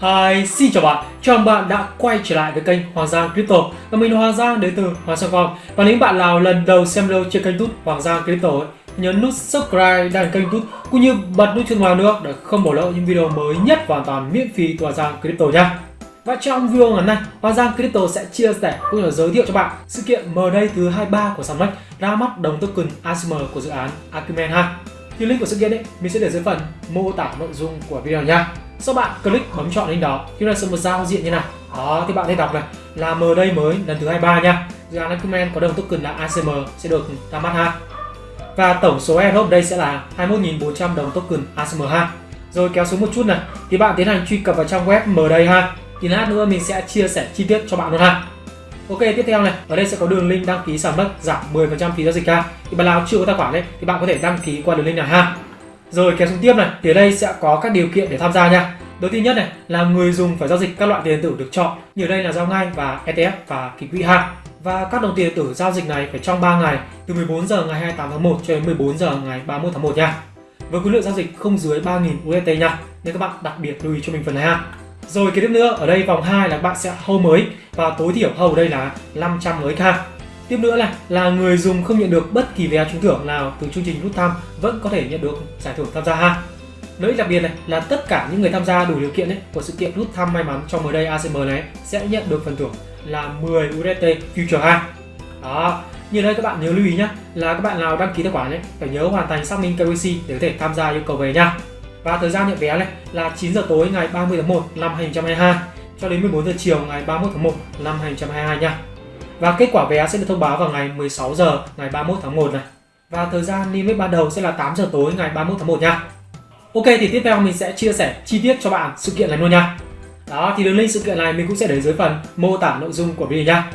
Hi, xin chào bạn, chào mừng bạn đã quay trở lại với kênh Hoàng Giang Crypto Và mình là Hoàng Giang đến từ Hoàng Giang Com Và nếu bạn nào lần đầu xem video trên kênh youtube Hoàng Giang Crypto ấy, nhấn nút subscribe đăng kênh youtube cũng như bật nút chuông vào nữa để không bỏ lỡ những video mới nhất hoàn toàn miễn phí của Hoàng Giang Crypto nha và trong video ngày hôm nay, Hoàng Giang Crypto sẽ chia sẻ cũng như giới thiệu cho bạn sự kiện mở đây thứ 23 của Sunmex ra mắt đồng token ASM của dự án Acumen ha. Thì link của sự kiện ấy mình sẽ để dưới phần mô tả nội dung của video nha. Sau bạn click bấm chọn link đó thì là sẽ một giao diện như này. Đó, thì bạn thấy đọc này, là M đây mới, lần thứ 23 nha. Dự án Acumen có đồng token là ACM sẽ được ra mắt ha. Và tổng số airdrop đây sẽ là 21.400 đồng token ACM ha. Rồi kéo xuống một chút này, thì bạn tiến hành truy cập vào trang web M đây ha thì lát nữa mình sẽ chia sẻ chi tiết cho bạn luôn ha Ok, tiếp theo này, ở đây sẽ có đường link đăng ký sản mất giảm 10% phí giao dịch ha thì bạn nào chưa có tài khoản đấy thì bạn có thể đăng ký qua đường link này ha rồi kéo xuống tiếp này, thì ở đây sẽ có các điều kiện để tham gia nha. Đầu tiên nhất này, là người dùng phải giao dịch các loại tiền điện tử được chọn, như ở đây là giao ngay và ETF và kỳ quỹ hạn và các đồng tiền điện tử giao dịch này phải trong 3 ngày, từ 14 giờ ngày 28 tháng 1 cho đến 14 giờ ngày 31 tháng 1 nha. Với khối lượng giao dịch không dưới 3.000 USD nha, nên các bạn đặc biệt lưu ý cho mình phần này ha. Rồi cái tiếp nữa, ở đây vòng 2 là bạn sẽ hold mới, và tối thiểu hold đây là 500 mới k. Tiếp nữa là là người dùng không nhận được bất kỳ vé trúng thưởng nào từ chương trình rút thăm vẫn có thể nhận được giải thưởng tham gia ha. Lợi đặc biệt này là tất cả những người tham gia đủ điều kiện ấy, của sự kiện rút thăm may mắn trong mới đây ACM này sẽ nhận được phần thưởng là 10 USDT Future ha. Đó, như đây các bạn nhớ lưu ý nhé là các bạn nào đăng ký tài khoản ấy phải nhớ hoàn thành xác minh KYC để có thể tham gia yêu cầu về nha. Và thời gian nhận vé này là 9 giờ tối ngày 30 tháng 1 năm 2022 cho đến 14 giờ chiều ngày 31 tháng 1 năm 2022 nha. Và kết quả vé sẽ được thông báo vào ngày 16 giờ ngày 31 tháng 1 này. Và thời gian niêm yết ban đầu sẽ là 8 giờ tối ngày 31 tháng 1 nha. Ok thì tiếp theo mình sẽ chia sẻ chi tiết cho bạn sự kiện này luôn nha. Đó thì đường link sự kiện này mình cũng sẽ để dưới phần mô tả nội dung của video nha.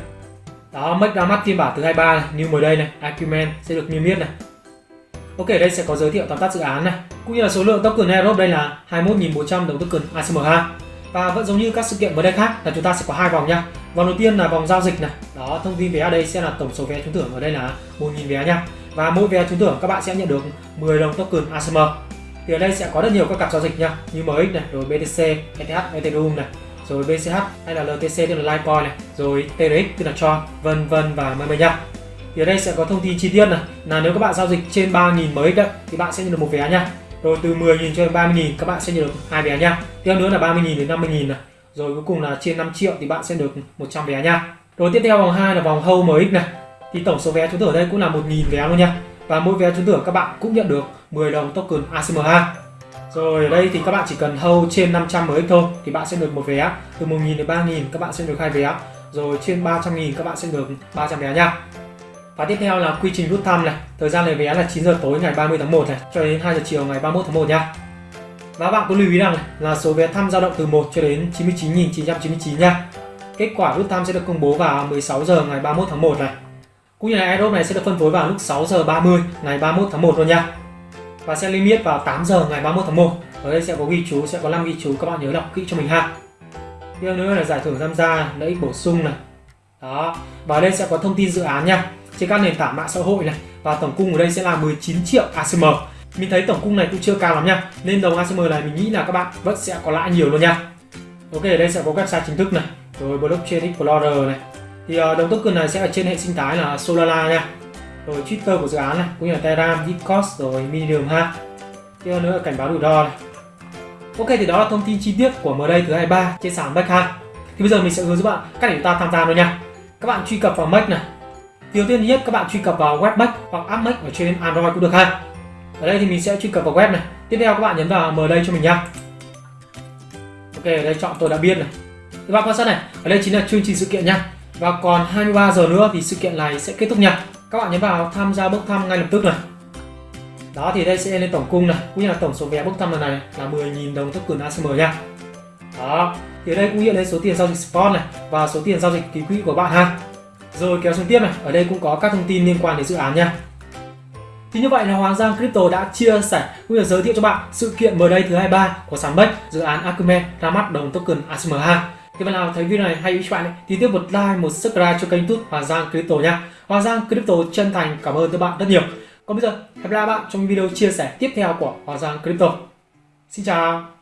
Đó, Make ra mắt phiên bản thứ 23 này, như mới đây này, Acumen sẽ được niêm yết này. Ok, đây sẽ có giới thiệu tóm tắt dự án này, cũng như là số lượng token airdrop đây là 21.400 đồng token ACMH. Và vẫn giống như các sự kiện mới đây khác là chúng ta sẽ có hai vòng nha. Vòng đầu tiên là vòng giao dịch này. Đó, thông tin vé ở đây sẽ là tổng số vé trúng thưởng ở đây là 1.000 vé nha. Và mỗi vé trúng thưởng các bạn sẽ nhận được 10 đồng token ASM. Thì ở đây sẽ có rất nhiều các cặp giao dịch nha, như MX này, rồi BTC, ETH, Ethereum này, rồi BCH hay là LTC tức là Litecoin này, rồi TRX tức là Tron, vân vân và mây mây nha thì ở đây sẽ có thông tin chi tiết này là nếu các bạn giao dịch trên 3.000 MX đấy thì bạn sẽ nhận được một vé nha rồi từ 10.000 cho đến 30.000 các bạn sẽ nhận được hai vé nha tiếp nữa là 30.000 đến 50.000 này rồi cuối cùng là trên 5 triệu thì bạn sẽ được 100 vé nha. Rồi tiếp theo vòng 2 là vòng hâu MX này, thì tổng số vé trúng thưởng ở đây cũng là 1.000 vé luôn nha. Và mỗi vé trúng thưởng các bạn cũng nhận được 10 đồng token ACM2 rồi ở đây thì các bạn chỉ cần hâu trên 500 MX thôi thì bạn sẽ được một vé. Từ 1.000 đến 3.000 các bạn sẽ được hai vé. Rồi trên 300.000 các bạn sẽ được 300 vé nha. Và tiếp theo là quy trình rút thăm này. Thời gian lấy vé là 9 giờ tối ngày 30 tháng 1 này Cho đến 2 giờ chiều ngày 31 tháng 1 nha. Và bạn có lưu ý rằng là số vé thăm dao động từ 1 cho đến 99.999 nha. Kết quả rút thăm sẽ được công bố vào 16 giờ ngày 31 tháng 1 này. Cũng như là airdrop này sẽ được phân phối vào lúc 6 giờ 30 ngày 31 tháng 1 luôn nha. Và sẽ limit vào 8 giờ ngày 31 tháng 1 Ở đây sẽ có ghi chú, sẽ có 5 ghi chú các bạn nhớ đọc kỹ cho mình ha. Tiếp nữa là giải thưởng tham gia, lợi ích bổ sung này. Đó, và ở đây sẽ có thông tin dự án nha. Trên các nền tảng mạng xã hội này và tổng cung ở đây sẽ là 19 triệu ACM mình thấy tổng cung này cũng chưa cao lắm nha. Nên đồng ACM này mình nghĩ là các bạn vẫn sẽ có lãi nhiều luôn nha. Ok ở đây sẽ có website chính thức này rồi blockchain explorer này. Thì ờ, đồng token này sẽ ở trên hệ sinh thái là Solana nha. Rồi Twitter của dự án này cũng như là Telegram, Discord rồi Medium ha. Tiếp nữa là cảnh báo rủi ro này. Ok thì đó là thông tin chi tiết của mới đây thứ 23 trên sàn Mac ha thì bây giờ mình sẽ hướng dẫn bạn cách để chúng ta tham gia luôn nha. Các bạn truy cập vào Mac này. Điều tiên nhất các bạn truy cập vào web hoặc app Mac ở trên Android cũng được ha. Ở đây thì mình sẽ truy cập vào web này. Tiếp theo các bạn nhấn vào mở đây cho mình nha. Ok, ở đây chọn tôi đã biết này. Các bạn quan sát này, ở đây chính là chương trình sự kiện nha. Và còn 23 giờ nữa thì sự kiện này sẽ kết thúc nha. Các bạn nhấn vào tham gia bốc thăm ngay lập tức này. Đó thì đây sẽ lên tổng cung này, cũng như là tổng số vé bốc thăm lần này là 10.000 đồng token ACM nha. Đó, thì ở đây cũng hiện lên số tiền giao dịch spot này và số tiền giao dịch ký quỹ của bạn ha. Rồi kéo xuống tiếp này, ở đây cũng có các thông tin liên quan đến dự án nha. Thì như vậy là Hoàng Giang Crypto đã chia sẻ cũng như giới thiệu cho bạn sự kiện mới đây thứ 23 của sàn Bex dự án Acumen ra mắt đồng token ASM2. Thì bạn nào thấy video này hay ý cho bạn ấy, thì tiếp một like, một subscribe cho kênh YouTube Hoàng Giang Crypto nha. Hoàng Giang Crypto chân thành cảm ơn các bạn rất nhiều. Còn bây giờ, hẹn gặp lại bạn trong video chia sẻ tiếp theo của Hoàng Giang Crypto. Xin chào!